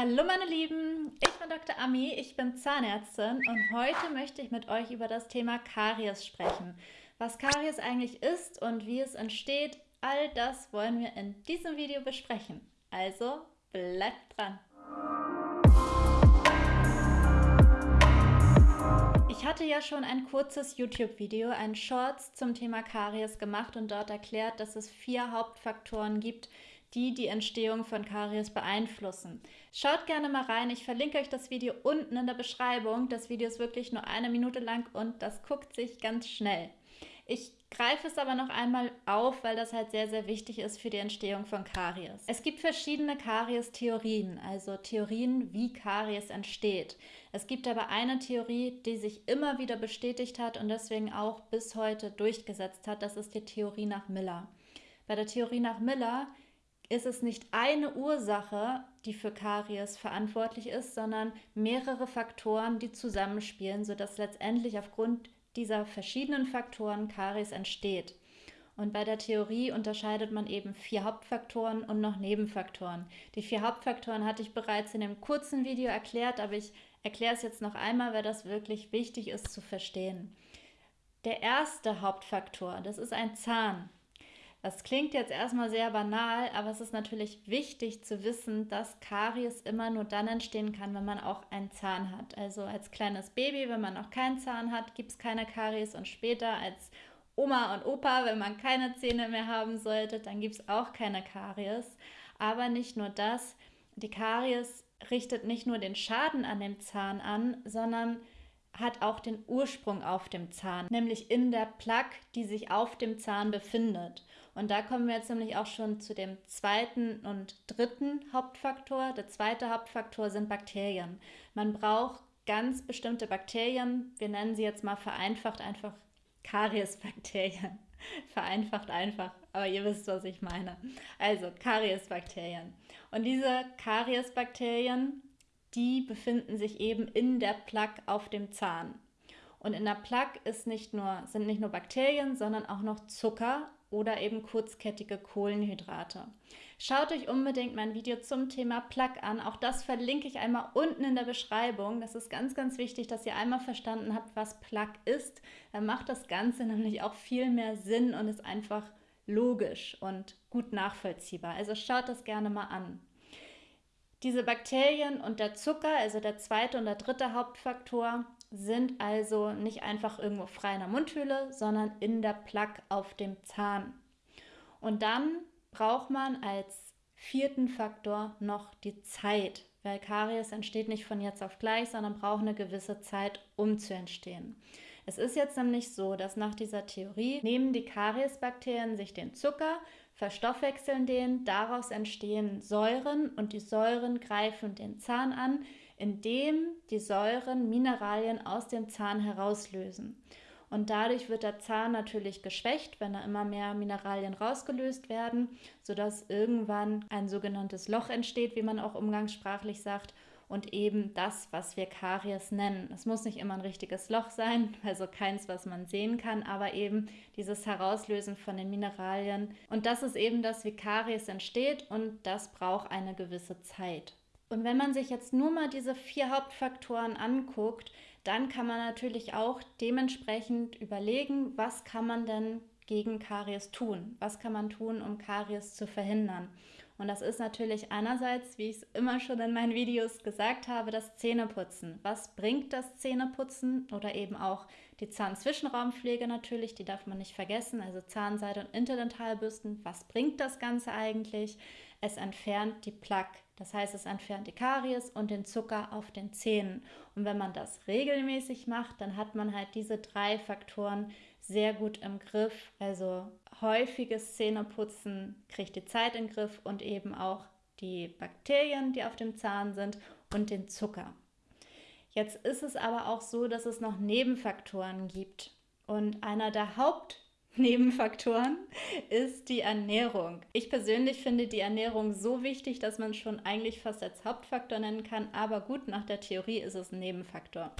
Hallo meine Lieben, ich bin Dr. Ami, ich bin Zahnärztin und heute möchte ich mit euch über das Thema Karies sprechen. Was Karies eigentlich ist und wie es entsteht, all das wollen wir in diesem Video besprechen. Also bleibt dran! Ich hatte ja schon ein kurzes YouTube-Video, ein Shorts zum Thema Karies gemacht und dort erklärt, dass es vier Hauptfaktoren gibt, die die Entstehung von Karies beeinflussen. Schaut gerne mal rein, ich verlinke euch das Video unten in der Beschreibung. Das Video ist wirklich nur eine Minute lang und das guckt sich ganz schnell. Ich greife es aber noch einmal auf, weil das halt sehr, sehr wichtig ist für die Entstehung von Karies. Es gibt verschiedene Karies-Theorien, also Theorien, wie Karies entsteht. Es gibt aber eine Theorie, die sich immer wieder bestätigt hat und deswegen auch bis heute durchgesetzt hat. Das ist die Theorie nach Miller. Bei der Theorie nach Miller ist es nicht eine Ursache, die für Karies verantwortlich ist, sondern mehrere Faktoren, die zusammenspielen, sodass letztendlich aufgrund dieser verschiedenen Faktoren Karies entsteht. Und bei der Theorie unterscheidet man eben vier Hauptfaktoren und noch Nebenfaktoren. Die vier Hauptfaktoren hatte ich bereits in dem kurzen Video erklärt, aber ich erkläre es jetzt noch einmal, weil das wirklich wichtig ist zu verstehen. Der erste Hauptfaktor, das ist ein Zahn. Das klingt jetzt erstmal sehr banal, aber es ist natürlich wichtig zu wissen, dass Karies immer nur dann entstehen kann, wenn man auch einen Zahn hat. Also als kleines Baby, wenn man noch keinen Zahn hat, gibt es keine Karies und später als Oma und Opa, wenn man keine Zähne mehr haben sollte, dann gibt es auch keine Karies. Aber nicht nur das, die Karies richtet nicht nur den Schaden an dem Zahn an, sondern hat auch den Ursprung auf dem Zahn, nämlich in der Plaque, die sich auf dem Zahn befindet. Und da kommen wir jetzt nämlich auch schon zu dem zweiten und dritten Hauptfaktor. Der zweite Hauptfaktor sind Bakterien. Man braucht ganz bestimmte Bakterien, wir nennen sie jetzt mal vereinfacht einfach Kariesbakterien. vereinfacht einfach, aber ihr wisst, was ich meine. Also Kariesbakterien. Und diese Kariesbakterien die befinden sich eben in der Plaque auf dem Zahn. Und in der Plaque nicht nur, sind nicht nur Bakterien, sondern auch noch Zucker oder eben kurzkettige Kohlenhydrate. Schaut euch unbedingt mein Video zum Thema Plaque an. Auch das verlinke ich einmal unten in der Beschreibung. Das ist ganz, ganz wichtig, dass ihr einmal verstanden habt, was Plaque ist. Dann macht das Ganze nämlich auch viel mehr Sinn und ist einfach logisch und gut nachvollziehbar. Also schaut das gerne mal an. Diese Bakterien und der Zucker, also der zweite und der dritte Hauptfaktor, sind also nicht einfach irgendwo frei in der Mundhöhle, sondern in der Plaque auf dem Zahn. Und dann braucht man als vierten Faktor noch die Zeit, weil Karies entsteht nicht von jetzt auf gleich, sondern braucht eine gewisse Zeit, um zu entstehen. Es ist jetzt nämlich so, dass nach dieser Theorie nehmen die Kariesbakterien sich den Zucker, verstoffwechseln den, daraus entstehen Säuren und die Säuren greifen den Zahn an, indem die Säuren Mineralien aus dem Zahn herauslösen. Und dadurch wird der Zahn natürlich geschwächt, wenn da immer mehr Mineralien rausgelöst werden, sodass irgendwann ein sogenanntes Loch entsteht, wie man auch umgangssprachlich sagt, und eben das, was wir Karies nennen. Es muss nicht immer ein richtiges Loch sein, also keins, was man sehen kann, aber eben dieses Herauslösen von den Mineralien. Und das ist eben das, wie Karies entsteht und das braucht eine gewisse Zeit. Und wenn man sich jetzt nur mal diese vier Hauptfaktoren anguckt, dann kann man natürlich auch dementsprechend überlegen, was kann man denn gegen Karies tun? Was kann man tun, um Karies zu verhindern? Und das ist natürlich einerseits, wie ich es immer schon in meinen Videos gesagt habe, das Zähneputzen. Was bringt das Zähneputzen oder eben auch die Zahnzwischenraumpflege natürlich, die darf man nicht vergessen, also Zahnseide und Interdentalbürsten. Was bringt das Ganze eigentlich? Es entfernt die Plaque, das heißt, es entfernt die Karies und den Zucker auf den Zähnen. Und wenn man das regelmäßig macht, dann hat man halt diese drei Faktoren sehr gut im Griff. Also häufiges Zähneputzen kriegt die Zeit in den Griff und eben auch die Bakterien, die auf dem Zahn sind und den Zucker. Jetzt ist es aber auch so, dass es noch Nebenfaktoren gibt. Und einer der Hauptnebenfaktoren ist die Ernährung. Ich persönlich finde die Ernährung so wichtig, dass man schon eigentlich fast als Hauptfaktor nennen kann, aber gut, nach der Theorie ist es ein Nebenfaktor.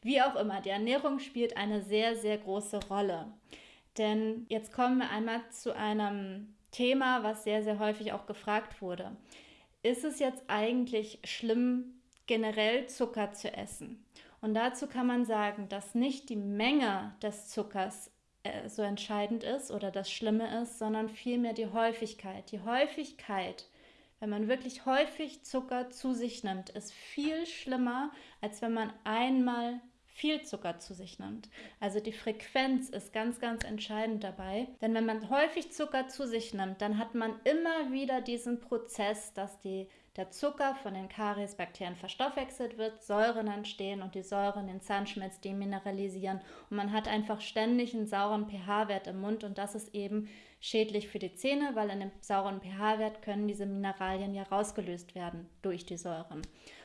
Wie auch immer, die Ernährung spielt eine sehr, sehr große Rolle. Denn jetzt kommen wir einmal zu einem Thema, was sehr, sehr häufig auch gefragt wurde. ist es jetzt eigentlich schlimm, generell Zucker zu essen? Und dazu kann man sagen, dass nicht die Menge des Zuckers so entscheidend ist oder das Schlimme ist, sondern vielmehr die Häufigkeit. Die Häufigkeit, wenn man wirklich häufig Zucker zu sich nimmt, ist viel schlimmer, als wenn man einmal viel Zucker zu sich nimmt. Also die Frequenz ist ganz, ganz entscheidend dabei. Denn wenn man häufig Zucker zu sich nimmt, dann hat man immer wieder diesen Prozess, dass die der Zucker von den Kariesbakterien verstoffwechselt wird, Säuren entstehen und die Säuren den Zahnschmelz demineralisieren und man hat einfach ständig einen sauren pH-Wert im Mund und das ist eben schädlich für die Zähne, weil in dem sauren pH-Wert können diese Mineralien ja rausgelöst werden durch die Säuren.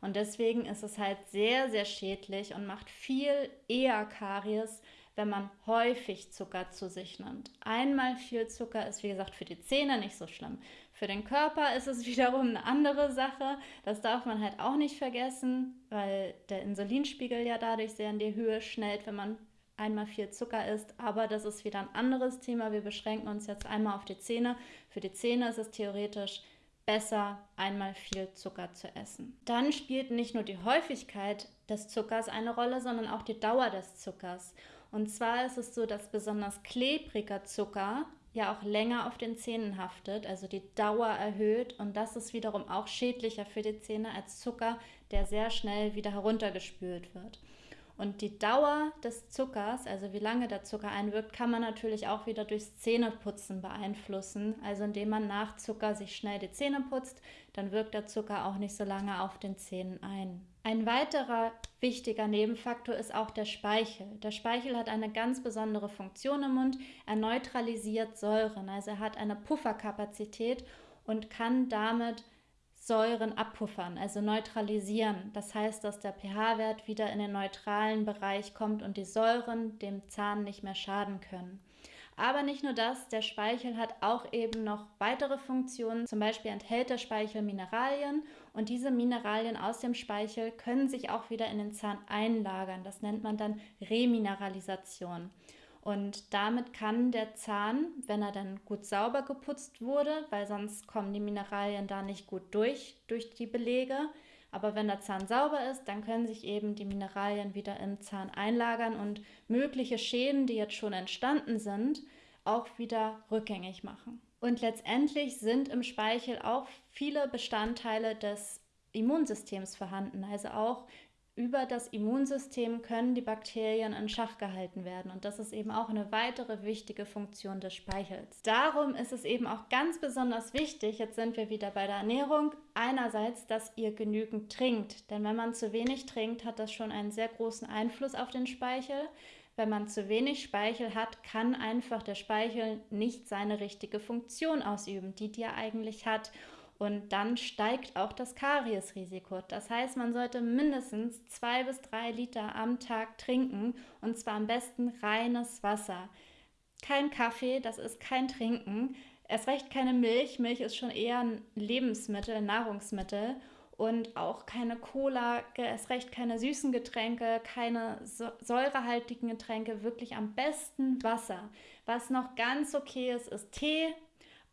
Und deswegen ist es halt sehr, sehr schädlich und macht viel eher Karies, wenn man häufig Zucker zu sich nimmt. Einmal viel Zucker ist, wie gesagt, für die Zähne nicht so schlimm. Für den Körper ist es wiederum eine andere Sache. Das darf man halt auch nicht vergessen, weil der Insulinspiegel ja dadurch sehr in die Höhe schnellt, wenn man einmal viel Zucker isst. Aber das ist wieder ein anderes Thema. Wir beschränken uns jetzt einmal auf die Zähne. Für die Zähne ist es theoretisch besser, einmal viel Zucker zu essen. Dann spielt nicht nur die Häufigkeit des Zuckers eine Rolle, sondern auch die Dauer des Zuckers. Und zwar ist es so, dass besonders klebriger Zucker ja auch länger auf den Zähnen haftet, also die Dauer erhöht und das ist wiederum auch schädlicher für die Zähne als Zucker, der sehr schnell wieder heruntergespült wird. Und die Dauer des Zuckers, also wie lange der Zucker einwirkt, kann man natürlich auch wieder durchs Zähneputzen beeinflussen. Also indem man nach Zucker sich schnell die Zähne putzt, dann wirkt der Zucker auch nicht so lange auf den Zähnen ein. Ein weiterer wichtiger Nebenfaktor ist auch der Speichel. Der Speichel hat eine ganz besondere Funktion im Mund. Er neutralisiert Säuren, also er hat eine Pufferkapazität und kann damit Säuren abpuffern, also neutralisieren. Das heißt, dass der pH-Wert wieder in den neutralen Bereich kommt und die Säuren dem Zahn nicht mehr schaden können. Aber nicht nur das, der Speichel hat auch eben noch weitere Funktionen. Zum Beispiel enthält der Speichel Mineralien und diese Mineralien aus dem Speichel können sich auch wieder in den Zahn einlagern. Das nennt man dann Remineralisation. Und damit kann der Zahn, wenn er dann gut sauber geputzt wurde, weil sonst kommen die Mineralien da nicht gut durch, durch die Belege, aber wenn der Zahn sauber ist, dann können sich eben die Mineralien wieder im Zahn einlagern und mögliche Schäden, die jetzt schon entstanden sind, auch wieder rückgängig machen. Und letztendlich sind im Speichel auch viele Bestandteile des Immunsystems vorhanden, also auch über das Immunsystem können die Bakterien in Schach gehalten werden. Und das ist eben auch eine weitere wichtige Funktion des Speichels. Darum ist es eben auch ganz besonders wichtig, jetzt sind wir wieder bei der Ernährung, einerseits, dass ihr genügend trinkt. Denn wenn man zu wenig trinkt, hat das schon einen sehr großen Einfluss auf den Speichel. Wenn man zu wenig Speichel hat, kann einfach der Speichel nicht seine richtige Funktion ausüben, die die er eigentlich hat. Und dann steigt auch das Kariesrisiko. Das heißt, man sollte mindestens zwei bis drei Liter am Tag trinken und zwar am besten reines Wasser. Kein Kaffee, das ist kein Trinken. Erst recht keine Milch. Milch ist schon eher ein Lebensmittel, Nahrungsmittel. Und auch keine Cola, erst recht keine süßen Getränke, keine säurehaltigen Getränke, wirklich am besten Wasser. Was noch ganz okay ist, ist Tee,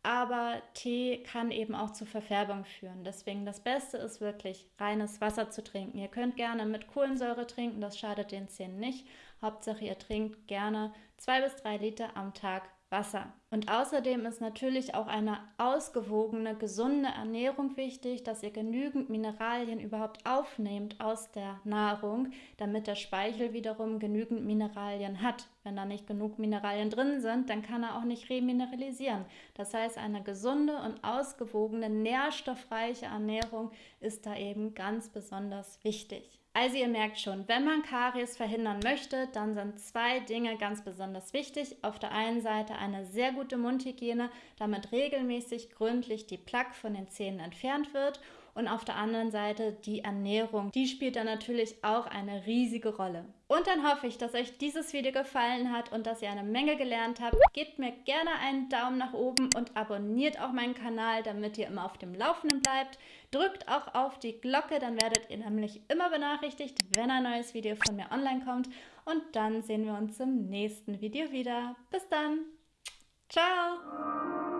aber Tee kann eben auch zu Verfärbung führen. Deswegen das Beste ist wirklich reines Wasser zu trinken. Ihr könnt gerne mit Kohlensäure trinken, das schadet den Zähnen nicht. Hauptsache ihr trinkt gerne zwei bis drei Liter am Tag Wasser. Und außerdem ist natürlich auch eine ausgewogene, gesunde Ernährung wichtig, dass ihr genügend Mineralien überhaupt aufnehmt aus der Nahrung, damit der Speichel wiederum genügend Mineralien hat. Wenn da nicht genug Mineralien drin sind, dann kann er auch nicht remineralisieren. Das heißt, eine gesunde und ausgewogene, nährstoffreiche Ernährung ist da eben ganz besonders wichtig. Also ihr merkt schon, wenn man Karies verhindern möchte, dann sind zwei Dinge ganz besonders wichtig. Auf der einen Seite eine sehr gute Mundhygiene, damit regelmäßig gründlich die Plaque von den Zähnen entfernt wird und auf der anderen Seite die Ernährung. Die spielt dann natürlich auch eine riesige Rolle. Und dann hoffe ich, dass euch dieses Video gefallen hat und dass ihr eine Menge gelernt habt. Gebt mir gerne einen Daumen nach oben und abonniert auch meinen Kanal, damit ihr immer auf dem Laufenden bleibt. Drückt auch auf die Glocke, dann werdet ihr nämlich immer benachrichtigt, wenn ein neues Video von mir online kommt. Und dann sehen wir uns im nächsten Video wieder. Bis dann. Ciao.